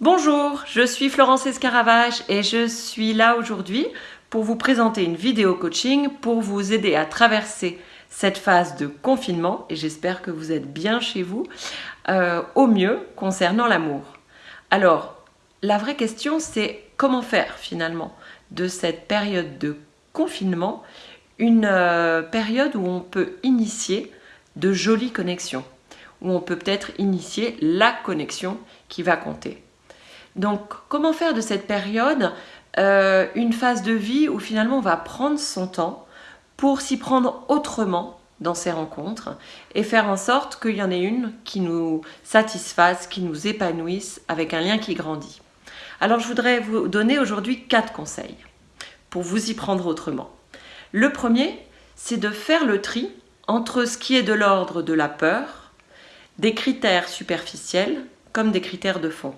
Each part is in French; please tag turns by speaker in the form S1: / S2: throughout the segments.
S1: Je suis Florence Escaravage et je suis là aujourd'hui pour vous présenter une vidéo coaching pour vous aider à traverser cette phase de confinement et j'espère que vous êtes bien chez vous euh, au mieux concernant l'amour. Alors, la vraie question c'est comment faire finalement de cette période de confinement une euh, période où on peut initier de jolies connexions, où on peut peut-être initier la connexion qui va compter. Donc, comment faire de cette période euh, une phase de vie où finalement on va prendre son temps pour s'y prendre autrement dans ces rencontres et faire en sorte qu'il y en ait une qui nous satisfasse, qui nous épanouisse avec un lien qui grandit. Alors je voudrais vous donner aujourd'hui quatre conseils pour vous y prendre autrement. Le premier, c'est de faire le tri entre ce qui est de l'ordre de la peur, des critères superficiels comme des critères de fond.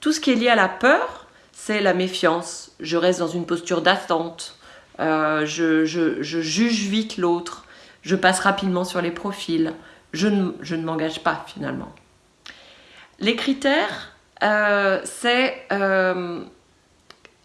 S1: Tout ce qui est lié à la peur, c'est la méfiance. Je reste dans une posture d'attente, euh, je, juge vite l'autre, je passe rapidement sur les profils, je ne, m'engage pas finalement. Les critères, euh, c'est... Euh,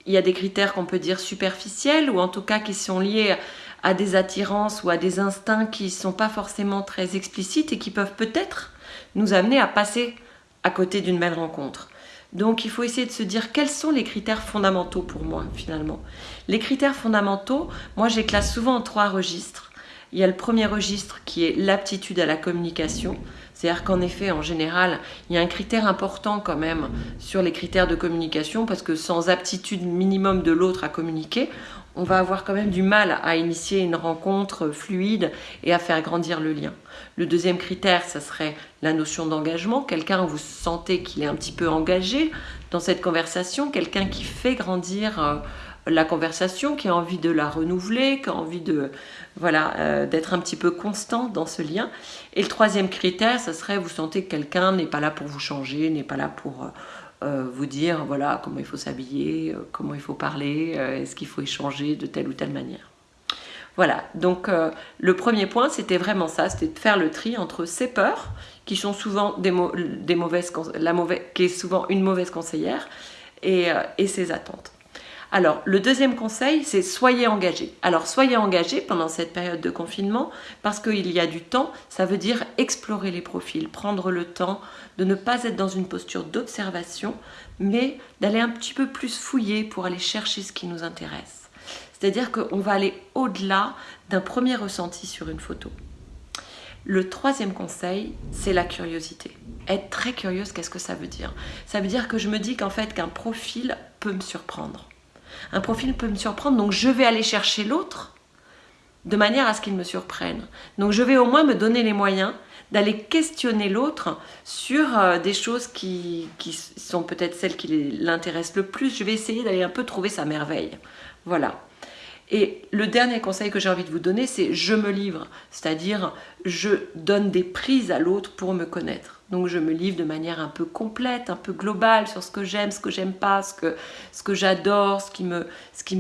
S1: il y a des critères qu'on peut dire superficiels ou en tout cas qui sont liés à des attirances ou à des instincts qui ne sont pas forcément très explicites et qui peuvent peut-être nous amener à passer à côté d'une belle rencontre. Donc il faut essayer de se dire quels sont les critères fondamentaux pour moi finalement. Les critères fondamentaux, moi je classe souvent en trois registres. Il y a le premier registre qui est l'aptitude à la communication. C'est-à-dire qu'en effet, en général, il y a un critère important quand même sur les critères de communication parce que sans aptitude minimum de l'autre à communiquer, on va avoir quand même du mal à initier une rencontre fluide et à faire grandir le lien. Le deuxième critère, ça serait la notion d'engagement. Quelqu'un vous sentez qu'il est un petit peu engagé dans cette conversation, quelqu'un qui fait grandir euh, la conversation, qui a envie de la renouveler, qui a envie de voilà euh, d'être un petit peu constant dans ce lien. Et le troisième critère, ça serait vous sentez que quelqu'un n'est pas là pour vous changer, n'est pas là pour euh, euh, vous dire voilà comment il faut s'habiller, comment il faut parler, est-ce qu'il faut échanger de telle ou telle manière. Voilà, donc le premier point c'était vraiment ça, c'était de faire le tri entre ces peurs qui sont souvent des, mauvaises, la qui est souvent une mauvaise conseillère et, et ses attentes. Alors, le deuxième conseil, c'est soyez engagés. Alors, soyez engagés pendant cette période de confinement parce qu'il y a du temps. Ça veut dire explorer les profils, prendre le temps de ne pas être dans une posture d'observation, mais d'aller un petit peu plus fouiller pour aller chercher ce qui nous intéresse. C'est-à-dire qu'on va aller au-delà d'un premier ressenti sur une photo. Le troisième conseil, c'est la curiosité. Être très curieuse, qu'est-ce que ça veut dire? Ça veut dire que je me dis qu'en fait, qu'un profil peut me surprendre. Un profil peut me surprendre, donc je vais aller chercher l'autre de manière à ce qu'il me surprenne. Donc je vais au moins me donner les moyens d'aller questionner l'autre sur euh, des choses qui, qui sont peut-être celles qui l'intéressent le plus. Je vais essayer d'aller un peu trouver sa merveille. Voilà. Et le dernier conseil que j'ai envie de vous donner, c'est je me livre, c'est-à-dire je donne des prises à l'autre pour me connaître. Donc je me livre de manière un peu complète, un peu globale sur ce que j'aime, ce que j'aime pas, ce que, j'adore, ce, qui me,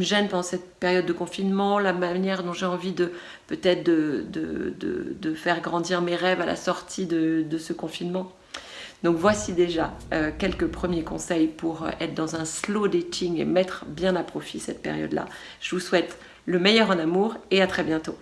S1: gêne pendant cette période de confinement, la manière dont j'ai envie de peut-être de, faire grandir mes rêves à la sortie de, ce confinement. Donc voici déjà euh, quelques premiers conseils pour euh, être dans un slow dating et mettre bien à profit cette période-là. Je vous souhaite le meilleur en amour et à très bientôt.